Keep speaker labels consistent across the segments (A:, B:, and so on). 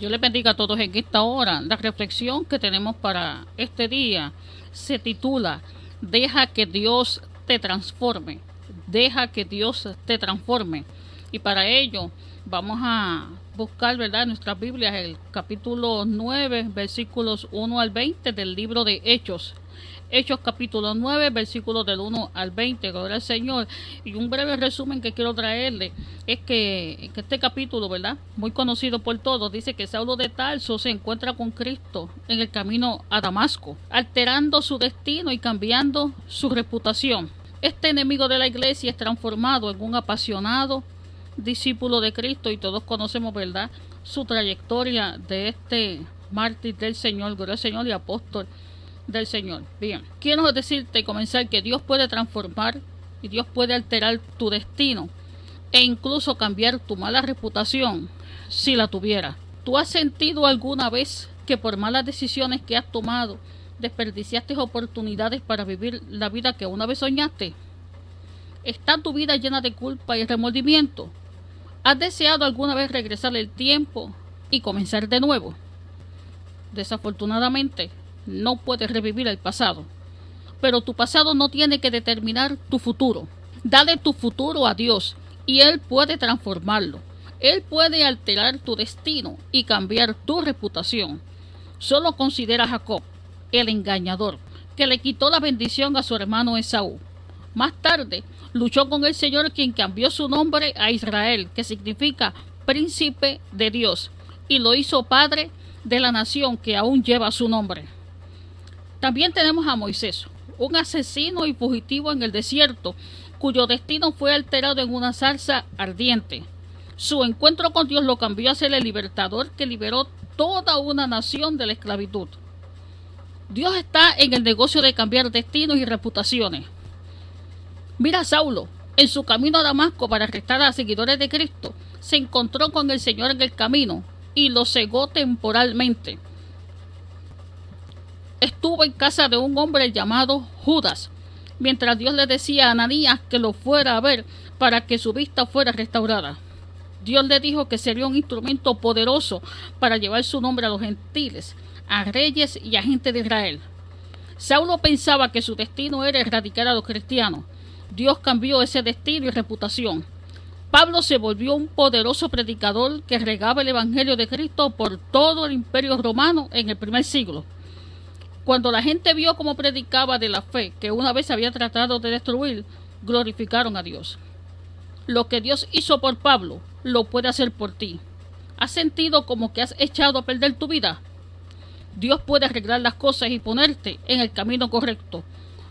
A: Yo les bendiga a todos en esta hora. La reflexión que tenemos para este día se titula Deja que Dios te transforme. Deja que Dios te transforme. Y para ello vamos a buscar, ¿verdad?, nuestras Biblias, el capítulo 9, versículos 1 al 20 del libro de Hechos. Hechos capítulo 9, versículos del 1 al 20, gloria al Señor. Y un breve resumen que quiero traerle es que, este capítulo, ¿verdad? Muy conocido por todos, dice que Saulo de Tarso se encuentra con Cristo en el camino a Damasco, alterando su destino y cambiando su reputación. Este enemigo de la iglesia es transformado en un apasionado discípulo de Cristo y todos conocemos, ¿verdad?, su trayectoria de este mártir del Señor, gloria al Señor y apóstol del Señor. Bien, quiero decirte y comenzar que Dios puede transformar y Dios puede alterar tu destino e incluso cambiar tu mala reputación si la tuviera. ¿Tú has sentido alguna vez que por malas decisiones que has tomado desperdiciaste oportunidades para vivir la vida que una vez soñaste? ¿Está tu vida llena de culpa y remordimiento? ¿Has deseado alguna vez regresar el tiempo y comenzar de nuevo? Desafortunadamente, no puedes revivir el pasado. Pero tu pasado no tiene que determinar tu futuro. Dale tu futuro a Dios y Él puede transformarlo. Él puede alterar tu destino y cambiar tu reputación. Solo considera a Jacob, el engañador, que le quitó la bendición a su hermano Esaú. Más tarde, luchó con el Señor quien cambió su nombre a Israel, que significa príncipe de Dios, y lo hizo padre de la nación que aún lleva su nombre. También tenemos a Moisés, un asesino y fugitivo en el desierto, cuyo destino fue alterado en una salsa ardiente. Su encuentro con Dios lo cambió a ser el libertador que liberó toda una nación de la esclavitud. Dios está en el negocio de cambiar destinos y reputaciones. Mira a Saulo, en su camino a Damasco para arrestar a seguidores de Cristo, se encontró con el Señor en el camino y lo cegó temporalmente estuvo en casa de un hombre llamado Judas, mientras Dios le decía a Ananías que lo fuera a ver para que su vista fuera restaurada. Dios le dijo que sería un instrumento poderoso para llevar su nombre a los gentiles, a reyes y a gente de Israel. Saulo pensaba que su destino era erradicar a los cristianos. Dios cambió ese destino y reputación. Pablo se volvió un poderoso predicador que regaba el Evangelio de Cristo por todo el imperio romano en el primer siglo. Cuando la gente vio cómo predicaba de la fe que una vez había tratado de destruir, glorificaron a Dios. Lo que Dios hizo por Pablo, lo puede hacer por ti. ¿Has sentido como que has echado a perder tu vida? Dios puede arreglar las cosas y ponerte en el camino correcto.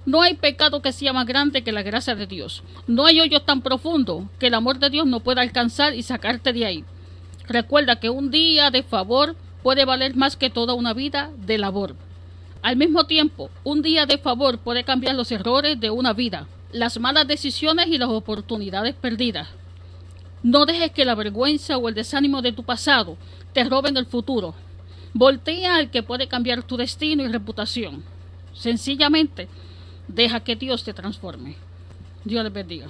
A: No hay pecado que sea más grande que la gracia de Dios. No hay hoyo tan profundo que el amor de Dios no pueda alcanzar y sacarte de ahí. Recuerda que un día de favor puede valer más que toda una vida de labor. Al mismo tiempo, un día de favor puede cambiar los errores de una vida, las malas decisiones y las oportunidades perdidas. No dejes que la vergüenza o el desánimo de tu pasado te roben el futuro. Voltea al que puede cambiar tu destino y reputación. Sencillamente, deja que Dios te transforme. Dios les bendiga.